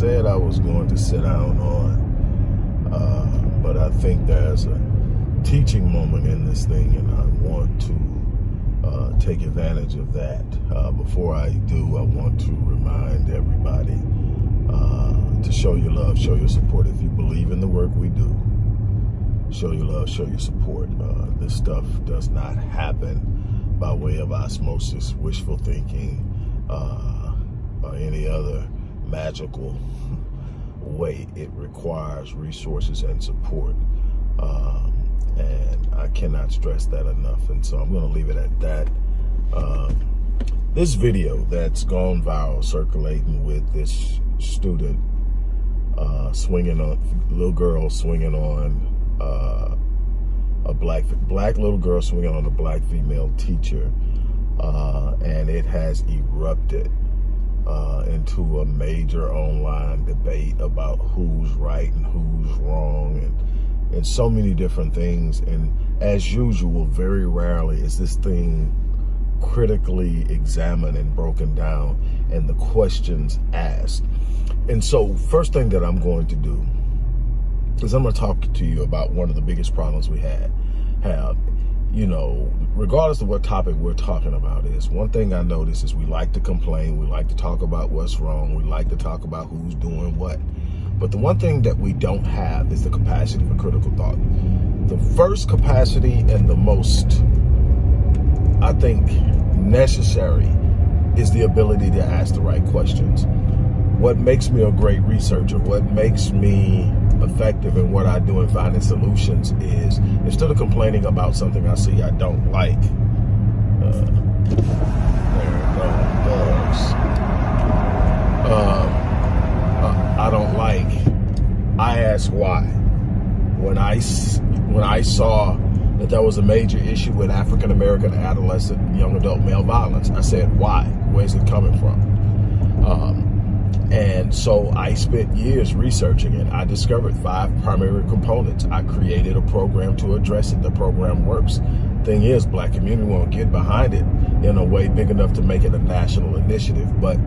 said I was going to sit down on, uh, but I think there's a teaching moment in this thing, and I want to uh, take advantage of that. Uh, before I do, I want to remind everybody uh, to show your love, show your support. If you believe in the work we do, show your love, show your support. Uh, this stuff does not happen by way of osmosis, wishful thinking, uh, or any other magical way. It requires resources and support. Um, and I cannot stress that enough. And so I'm going to leave it at that. Um, this video that's gone viral, circulating with this student uh, swinging on, little girl swinging on uh, a black black little girl swinging on a black female teacher, uh, and it has erupted uh, into a major online debate about who's right and who's wrong and and so many different things. And as usual, very rarely is this thing critically examined and broken down and the questions asked. And so first thing that I'm going to do is I'm going to talk to you about one of the biggest problems we had have you know, regardless of what topic we're talking about is, one thing I notice is we like to complain, we like to talk about what's wrong, we like to talk about who's doing what. But the one thing that we don't have is the capacity for critical thought. The first capacity and the most, I think, necessary is the ability to ask the right questions. What makes me a great researcher, what makes me effective in what I do in finding solutions is instead of complaining about something I see I don't like, uh, there it goes. Um, I don't like, I ask why. When I, when I saw that there was a major issue with African American adolescent young adult male violence, I said, why? Where's it coming from? Um, and so I spent years researching it. I discovered five primary components. I created a program to address it. The program works. Thing is, black community won't get behind it in a way big enough to make it a national initiative. But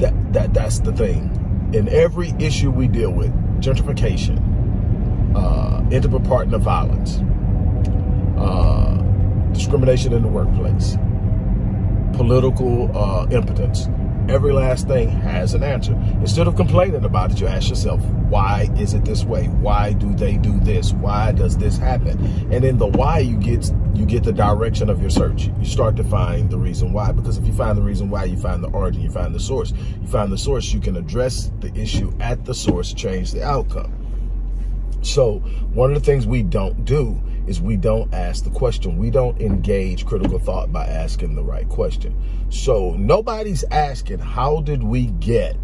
that, that that's the thing in every issue we deal with, gentrification, uh, interpartner violence, uh, discrimination in the workplace, political uh, impotence, every last thing has an answer. Instead of complaining about it, you ask yourself, why is it this way? Why do they do this? Why does this happen? And in the why, you get you get the direction of your search. You start to find the reason why. Because if you find the reason why, you find the origin, you find the source. You find the source, you can address the issue at the source, change the outcome. So one of the things we don't do is we don't ask the question. We don't engage critical thought by asking the right question. So nobody's asking, how did we get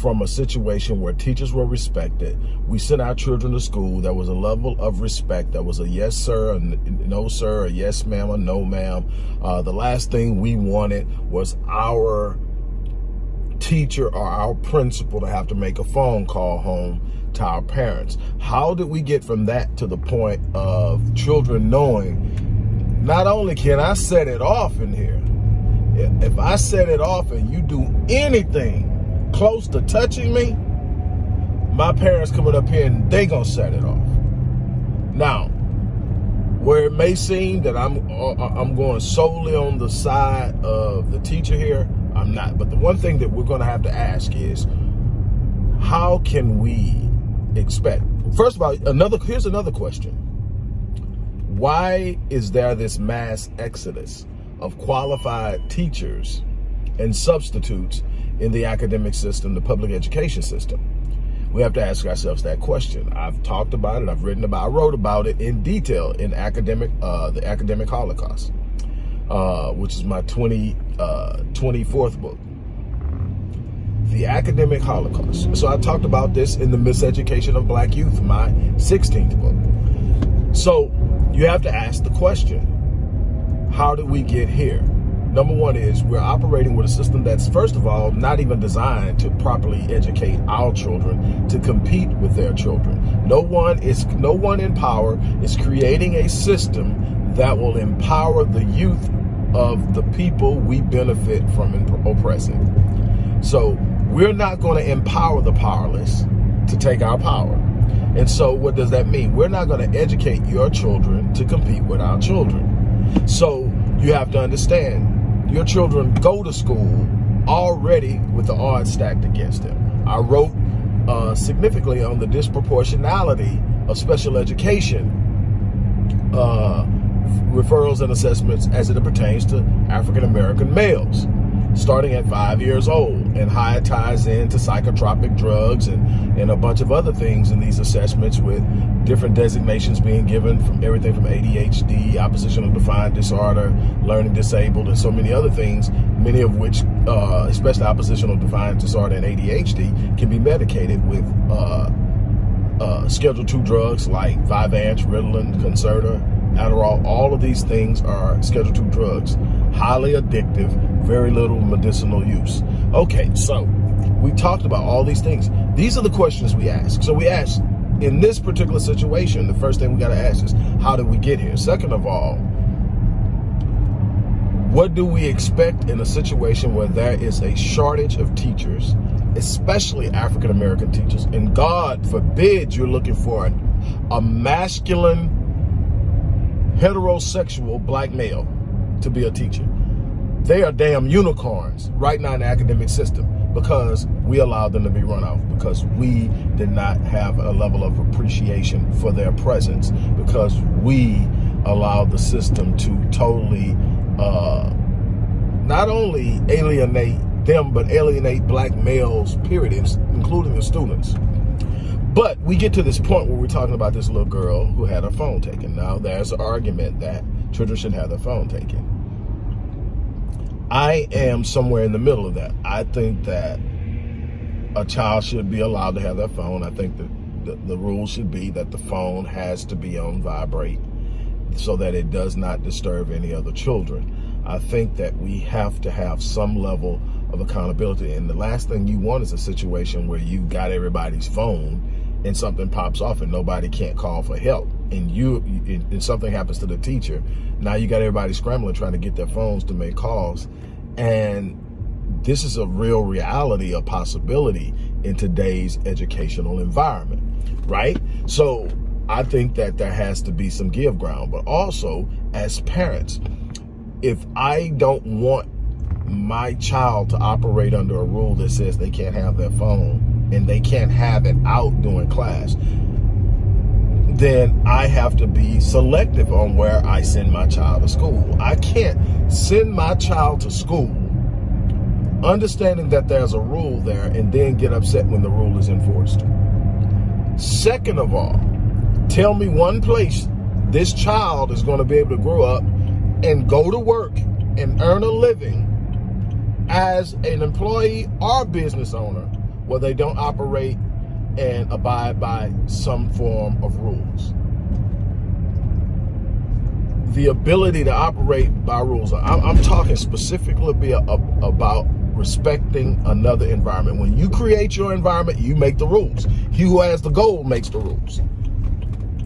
from a situation where teachers were respected. We sent our children to school. There was a level of respect. There was a yes, sir, a no, sir, a yes, ma'am, a no, ma'am. Uh, the last thing we wanted was our teacher or our principal to have to make a phone call home to our parents. How did we get from that to the point of children knowing not only can I set it off in here, if I set it off and you do anything close to touching me, my parents coming up here and they gonna set it off. Now, where it may seem that I'm uh, I'm going solely on the side of the teacher here, I'm not. But the one thing that we're gonna have to ask is, how can we expect? First of all, another here's another question. Why is there this mass exodus of qualified teachers and substitutes in the academic system, the public education system? We have to ask ourselves that question. I've talked about it, I've written about, I wrote about it in detail in academic, uh, the academic Holocaust, uh, which is my 20, uh, 24th book the academic Holocaust. So I talked about this in the Miseducation of Black Youth, my 16th book. So you have to ask the question, how did we get here? Number one is we're operating with a system that's, first of all, not even designed to properly educate our children to compete with their children. No one is, no one in power is creating a system that will empower the youth of the people we benefit from oppressing. So we're not going to empower the powerless to take our power. And so what does that mean? We're not going to educate your children to compete with our children. So you have to understand your children go to school already with the odds stacked against them. I wrote uh, significantly on the disproportionality of special education uh, referrals and assessments as it pertains to African-American males starting at five years old and how it ties into psychotropic drugs and, and a bunch of other things in these assessments with different designations being given from everything from ADHD, oppositional defiant disorder, learning disabled, and so many other things, many of which, uh, especially oppositional defiant disorder and ADHD, can be medicated with uh, uh, Schedule 2 drugs like Vyvanse, Ritalin, Concerta, Adderall, all all of these things are Schedule 2 drugs. Highly addictive, very little medicinal use. Okay, so we talked about all these things. These are the questions we ask. So we ask, in this particular situation, the first thing we got to ask is, how did we get here? Second of all, what do we expect in a situation where there is a shortage of teachers, especially African-American teachers, and God forbid you're looking for a masculine heterosexual black male to be a teacher. They are damn unicorns right now in the academic system because we allowed them to be run off because we did not have a level of appreciation for their presence because we allowed the system to totally uh, not only alienate them but alienate black males period including the students but we get to this point where we're talking about this little girl who had her phone taken. Now, there's an argument that children should have their phone taken. I am somewhere in the middle of that. I think that a child should be allowed to have their phone. I think that the, the rule should be that the phone has to be on vibrate so that it does not disturb any other children. I think that we have to have some level of accountability. And the last thing you want is a situation where you've got everybody's phone and something pops off and nobody can't call for help. And you and something happens to the teacher. Now you got everybody scrambling trying to get their phones to make calls. And this is a real reality a possibility in today's educational environment right? So i think that there has to be some give ground. But also as parents if i don't want my child to operate under a rule that says they can't have their phone and they can't have it out during class, then I have to be selective on where I send my child to school. I can't send my child to school understanding that there's a rule there and then get upset when the rule is enforced. Second of all, tell me one place this child is going to be able to grow up and go to work and earn a living as an employee or business owner where they don't operate and abide by some form of rules. The ability to operate by rules. I'm, I'm talking specifically about respecting another environment. When you create your environment, you make the rules. He who has the goal makes the rules.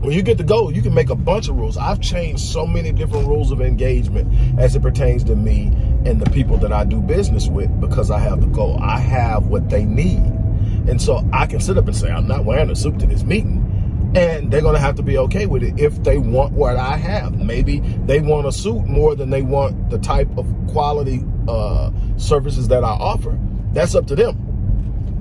When you get the goal, you can make a bunch of rules. I've changed so many different rules of engagement as it pertains to me and the people that I do business with because I have the goal. I have what they need. And so I can sit up and say, I'm not wearing a suit to this meeting. And they're going to have to be okay with it if they want what I have. Maybe they want a suit more than they want the type of quality uh, services that I offer. That's up to them.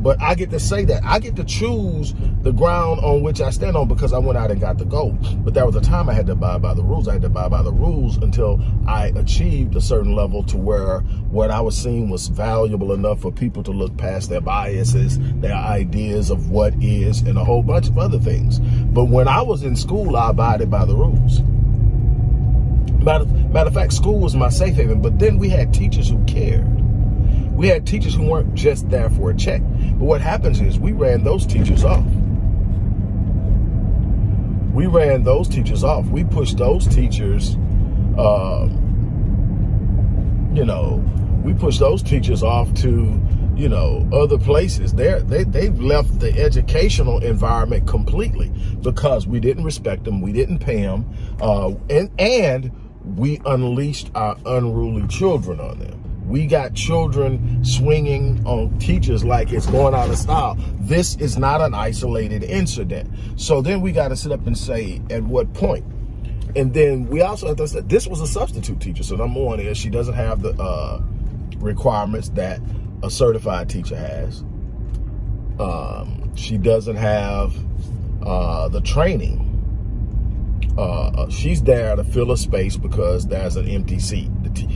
But I get to say that. I get to choose the ground on which I stand on because I went out and got the goal. But there was a time I had to abide by the rules. I had to abide by the rules until I achieved a certain level to where what I was seeing was valuable enough for people to look past their biases, their ideas of what is, and a whole bunch of other things. But when I was in school, I abided by the rules. Matter, matter of fact, school was my safe haven, but then we had teachers who cared. We had teachers who weren't just there for a check. But what happens is we ran those teachers off. We ran those teachers off. We pushed those teachers uh, you know, we pushed those teachers off to, you know, other places. They're, they, they've left the educational environment completely because we didn't respect them. We didn't pay them. Uh, and, and we unleashed our unruly children on them. We got children swinging on teachers like it's going out of style. This is not an isolated incident. So then we got to sit up and say, at what point? And then we also have to say, this was a substitute teacher. So number one is she doesn't have the uh, requirements that a certified teacher has. Um, she doesn't have uh, the training uh, uh, she's there to fill a space because there's an empty seat.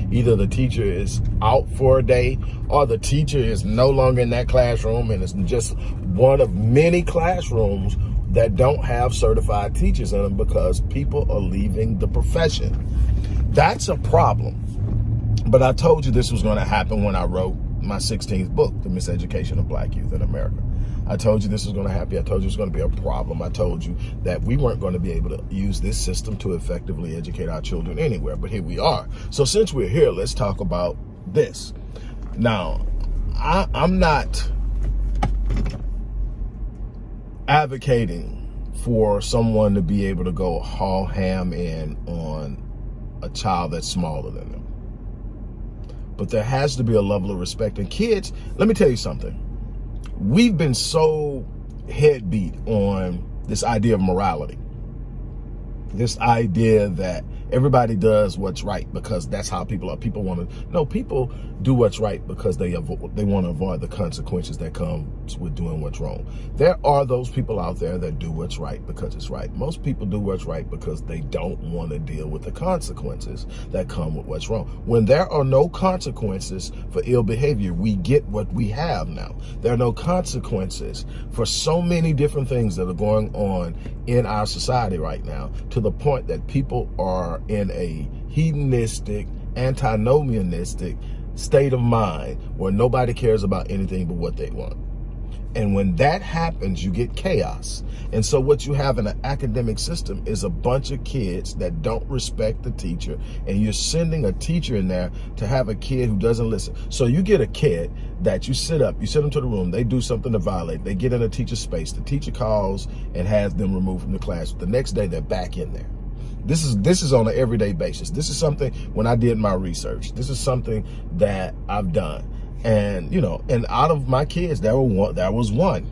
The either the teacher is out for a day or the teacher is no longer in that classroom and it's just one of many classrooms that don't have certified teachers in them because people are leaving the profession. That's a problem. But I told you this was going to happen when I wrote my 16th book, The Miseducation of Black Youth in America. I told you this was going to happen. I told you it was going to be a problem. I told you that we weren't going to be able to use this system to effectively educate our children anywhere. But here we are. So since we're here, let's talk about this. Now, I, I'm not advocating for someone to be able to go haul ham in on a child that's smaller than them. But there has to be a level of respect. And kids, let me tell you something we've been so headbeat on this idea of morality. This idea that everybody does what's right because that's how people are. People want to, no, people do what's right because they avoid, they want to avoid the consequences that comes with doing what's wrong. There are those people out there that do what's right because it's right. Most people do what's right because they don't want to deal with the consequences that come with what's wrong. When there are no consequences for ill behavior, we get what we have now. There are no consequences for so many different things that are going on in our society right now to the point that people are in a hedonistic, antinomianistic state of mind where nobody cares about anything but what they want. And when that happens, you get chaos. And so what you have in an academic system is a bunch of kids that don't respect the teacher. And you're sending a teacher in there to have a kid who doesn't listen. So you get a kid that you sit up, you sit them to the room, they do something to violate, they get in a teacher's space, the teacher calls and has them removed from the class. The next day, they're back in there. This is this is on an everyday basis. This is something when I did my research. This is something that I've done. And you know, and out of my kids, there were one there was one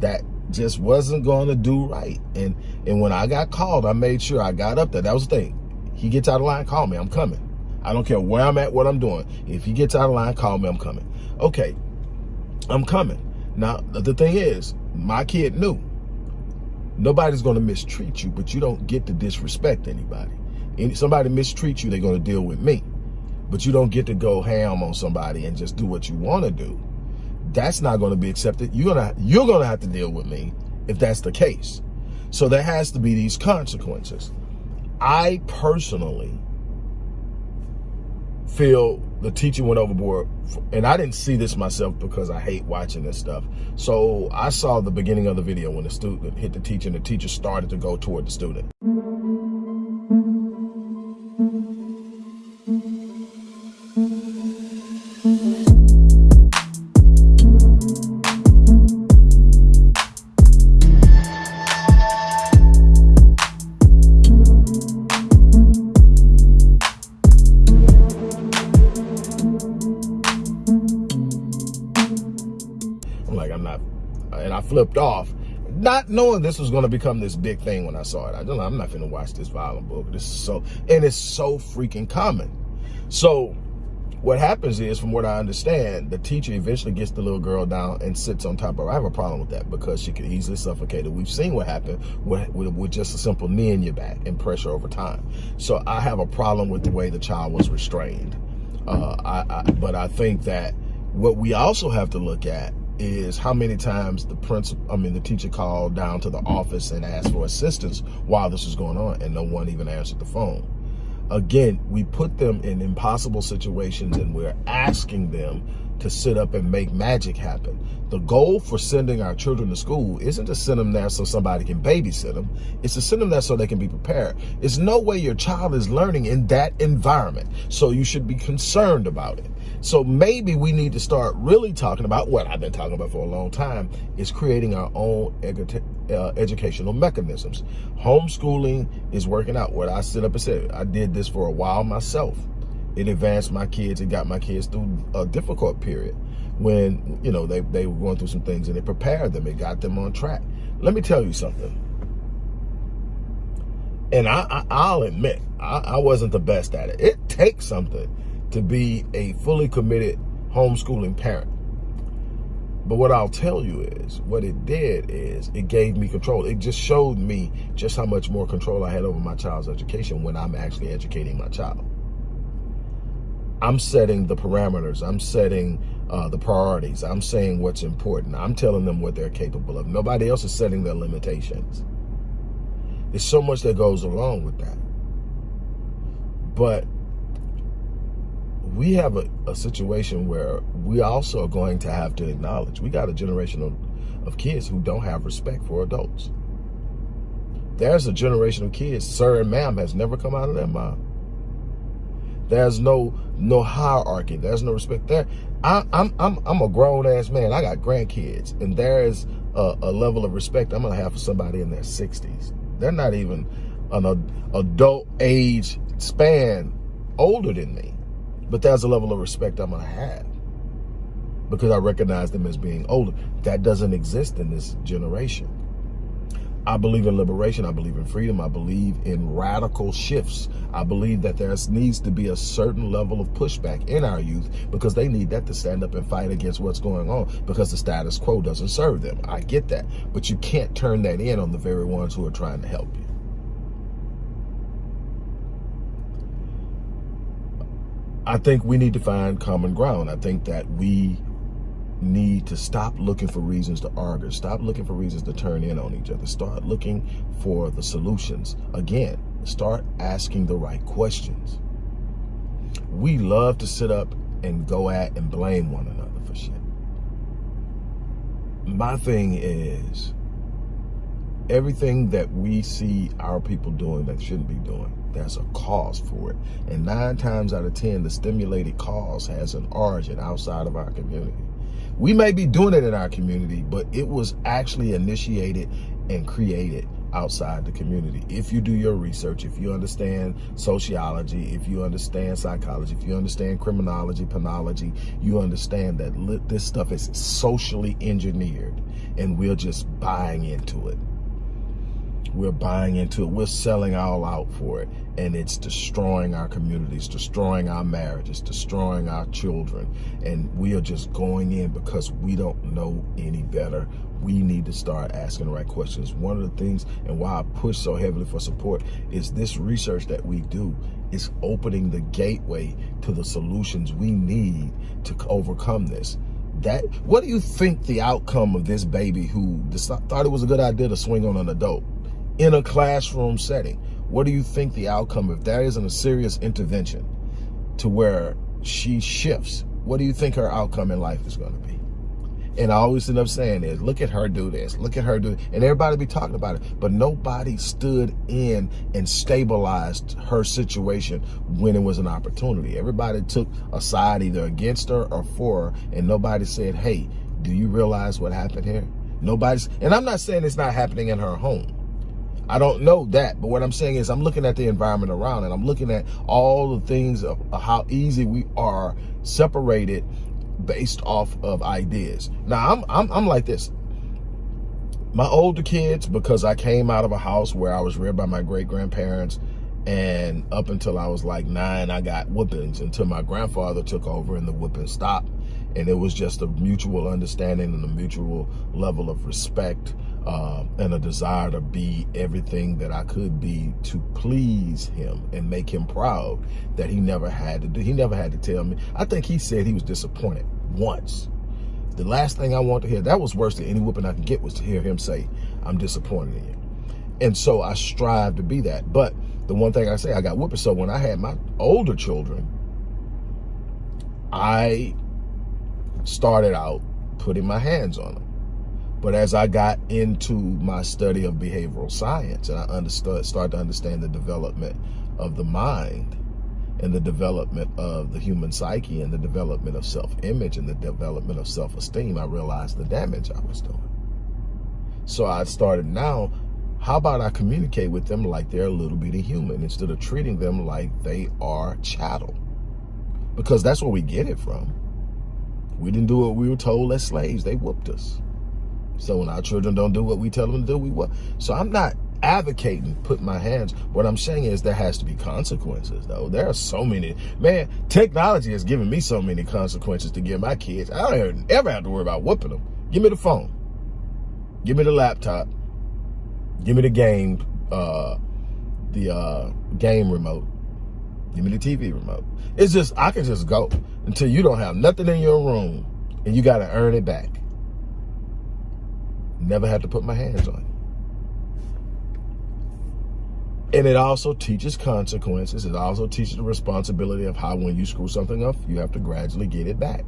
that just wasn't going to do right. And and when I got called, I made sure I got up there. That was the thing. He gets out of line, call me. I'm coming. I don't care where I'm at, what I'm doing. If he gets out of line, call me. I'm coming. Okay, I'm coming. Now, the thing is, my kid knew Nobody's going to mistreat you, but you don't get to disrespect anybody. If somebody mistreats you, they're going to deal with me. But you don't get to go ham on somebody and just do what you want to do. That's not going to be accepted. You're to you're to have to deal with me if that's the case. So there has to be these consequences. I personally feel the teacher went overboard and I didn't see this myself because I hate watching this stuff. So I saw the beginning of the video when the student hit the teacher and the teacher started to go toward the student. Knowing this was going to become this big thing when I saw it. I don't know, I'm not going to watch this violent book. This is so, and it's so freaking common. So what happens is, from what I understand, the teacher eventually gets the little girl down and sits on top of her. I have a problem with that because she could easily suffocate her. We've seen what happened with, with, with, just a simple knee in your back and pressure over time. So I have a problem with the way the child was restrained. Uh, I, I, but I think that what we also have to look at is how many times the principal, I mean, the teacher called down to the office and asked for assistance while this was going on and no one even answered the phone. Again, we put them in impossible situations and we're asking them to sit up and make magic happen. The goal for sending our children to school isn't to send them there so somebody can babysit them. It's to send them there so they can be prepared. It's no way your child is learning in that environment. So you should be concerned about it. So maybe we need to start really talking about what I've been talking about for a long time is creating our own uh, educational mechanisms. Homeschooling is working out. What I sit up and said, I did this for a while myself. It advanced my kids. It got my kids through a difficult period when, you know, they, they were going through some things and it prepared them. It got them on track. Let me tell you something. And I, I, will admit, I, I wasn't the best at it. It takes something to be a fully committed homeschooling parent. But what I'll tell you is, what it did is, it gave me control. It just showed me just how much more control I had over my child's education when I'm actually educating my child. I'm setting the parameters. I'm setting uh, the priorities. I'm saying what's important. I'm telling them what they're capable of. Nobody else is setting their limitations. There's so much that goes along with that. But we have a, a situation where we also are going to have to acknowledge we got a generation of, of kids who don't have respect for adults. There's a generation of kids, sir and ma'am, has never come out of their mind. There's no no hierarchy. There's no respect there. I, am I'm I'm a grown ass man. I got grandkids, and there is a, a, level of respect I'm gonna have for somebody in their 60s. They're not even an adult age span older than me. But there's a level of respect I'm going to have because I recognize them as being older. That doesn't exist in this generation. I believe in liberation. I believe in freedom. I believe in radical shifts. I believe that there needs to be a certain level of pushback in our youth because they need that to stand up and fight against what's going on because the status quo doesn't serve them. I get that. But you can't turn that in on the very ones who are trying to help you. I think we need to find common ground. I think that we need to stop looking for reasons to argue, stop looking for reasons to turn in on each other, start looking for the solutions. Again, start asking the right questions. We love to sit up and go at and blame one another for shit. My thing is, everything that we see our people doing that shouldn't be doing, there's a cause for it. And nine times out of 10, the stimulated cause has an origin outside of our community. We may be doing it in our community, but it was actually initiated and created outside the community. If you do your research, if you understand sociology, if you understand psychology, if you understand criminology, penology, you understand that this stuff is socially engineered and we're just buying into it. We're buying into it. We're selling all out for it. And it's destroying our communities, destroying our marriages, destroying our children. And we are just going in because we don't know any better. We need to start asking the right questions. One of the things and why I push so heavily for support is this research that we do is opening the gateway to the solutions we need to overcome this that what do you think the outcome of this baby who thought it was a good idea to swing on an adult in a classroom setting. What do you think the outcome, if that isn't a serious intervention to where she shifts, what do you think her outcome in life is going to be? And I always end up saying is, look at her do this, look at her do, and everybody be talking about it, but nobody stood in and stabilized her situation when it was an opportunity. Everybody took a side either against her or for her, and nobody said, hey, do you realize what happened here? Nobody's, and I'm not saying it's not happening in her home. I don't know that, but what I'm saying is I'm looking at the environment around and I'm looking at all the things of how easy we are separated based off of ideas. Now, I'm, I'm, I'm like this. My older kids, because I came out of a house where I was reared by my great-grandparents, and up until I was like nine, I got whoopings until my grandfather took over and the whooping stopped. And it was just a mutual understanding and a mutual level of respect uh, and a desire to be everything that I could be to please him and make him proud that he never had to do. He never had to tell me. I think he said he was disappointed once. The last thing I want to hear, that was worse than any whooping I could get was to hear him say, I'm disappointed in you. And so I strive to be that. But the one thing I say, I got whooping. So when I had my older children, I started out putting my hands on them. But as I got into my study of behavioral science and I understood, started to understand the development of the mind and the development of the human psyche and the development of self-image and the development of self-esteem, I realized the damage I was doing. So I started now, how about I communicate with them like they're a little bitty human instead of treating them like they are chattel? Because that's where we get it from. We didn't do what we were told as slaves. They whooped us. So when our children don't do what we tell them to do, we what? So I'm not advocating put my hands. What I'm saying is there has to be consequences though. There are so many, man, technology has given me so many consequences to give my kids. I don't ever have to worry about whooping them. Give me the phone. Give me the laptop. Give me the game, uh, the uh, game remote. Give me the TV remote. It's just, I can just go until you don't have nothing in your room and you got to earn it back. Never had to put my hands on it. And it also teaches consequences. It also teaches the responsibility of how when you screw something up, you have to gradually get it back.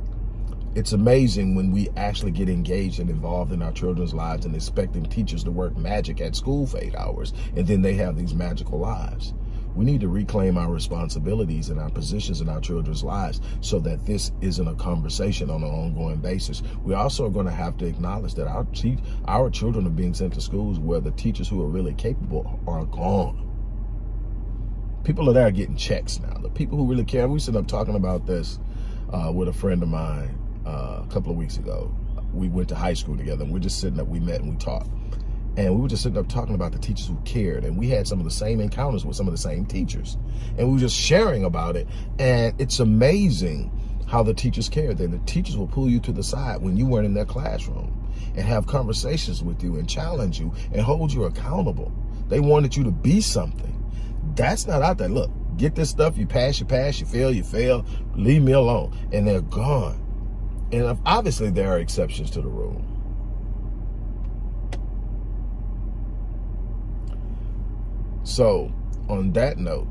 It's amazing when we actually get engaged and involved in our children's lives and expecting teachers to work magic at school for eight hours, and then they have these magical lives. We need to reclaim our responsibilities and our positions in our children's lives so that this isn't a conversation on an ongoing basis. We also are going to have to acknowledge that our, our children are being sent to schools where the teachers who are really capable are gone. People are there getting checks now. The people who really care. We sit up talking about this uh, with a friend of mine uh, a couple of weeks ago. We went to high school together and we're just sitting up, we met and we talked. And we were just sitting up talking about the teachers who cared. And we had some of the same encounters with some of the same teachers. And we were just sharing about it. And it's amazing how the teachers cared. Then the teachers will pull you to the side when you weren't in their classroom and have conversations with you and challenge you and hold you accountable. They wanted you to be something. That's not out there. Look, get this stuff, you pass, you pass, you fail, you fail, leave me alone. And they're gone. And obviously there are exceptions to the rule. So on that note,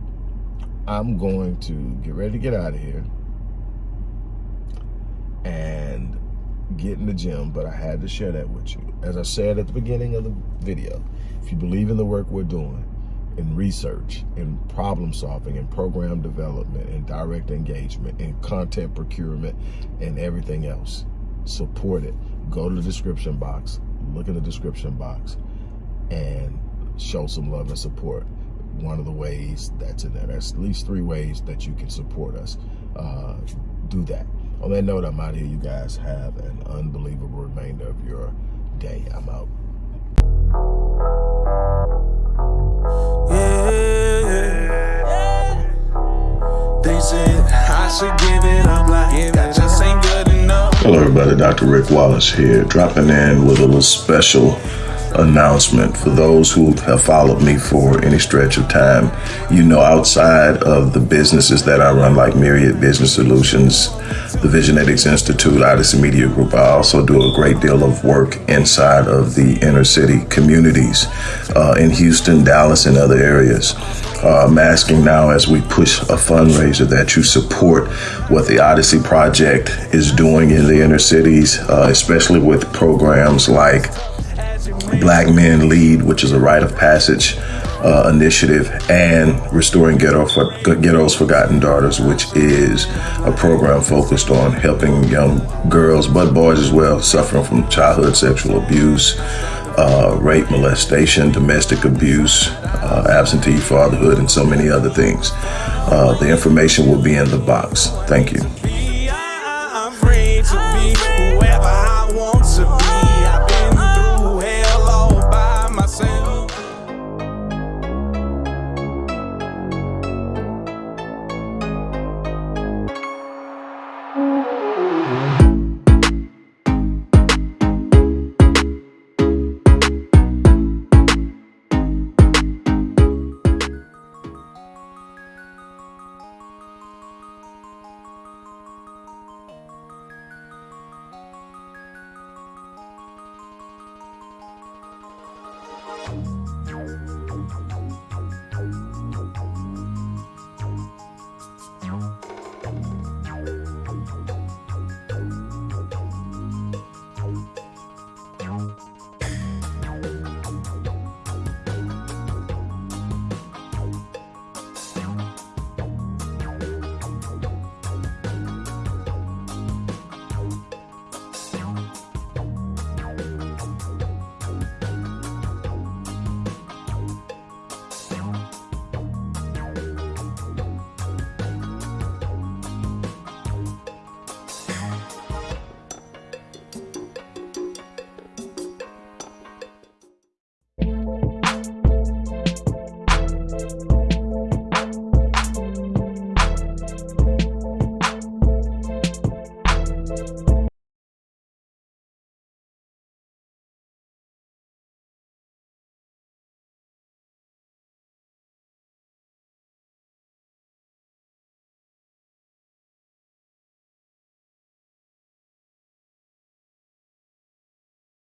I'm going to get ready to get out of here and get in the gym, but I had to share that with you. As I said at the beginning of the video, if you believe in the work we're doing, in research, in problem solving, in program development, in direct engagement, in content procurement, and everything else, support it. Go to the description box, look in the description box, and show some love and support. One of the ways that's in there. There's at least three ways that you can support us. Uh, do that. On that note, I'm out here. You guys have an unbelievable remainder of your day. I'm out. Hello everybody, Dr. Rick Wallace here, dropping in with a little special announcement for those who have followed me for any stretch of time. You know, outside of the businesses that I run, like Myriad Business Solutions, the Visionetics Institute, Odyssey Media Group, I also do a great deal of work inside of the inner city communities uh, in Houston, Dallas, and other areas. Uh, I'm asking now as we push a fundraiser that you support what the Odyssey Project is doing in the inner cities, uh, especially with programs like Black Men Lead, which is a rite of passage uh, initiative, and Restoring Ghetto for, Ghetto's Forgotten Daughters, which is a program focused on helping young girls, but boys as well, suffering from childhood sexual abuse, uh, rape, molestation, domestic abuse, uh, absentee fatherhood, and so many other things. Uh, the information will be in the box. Thank you.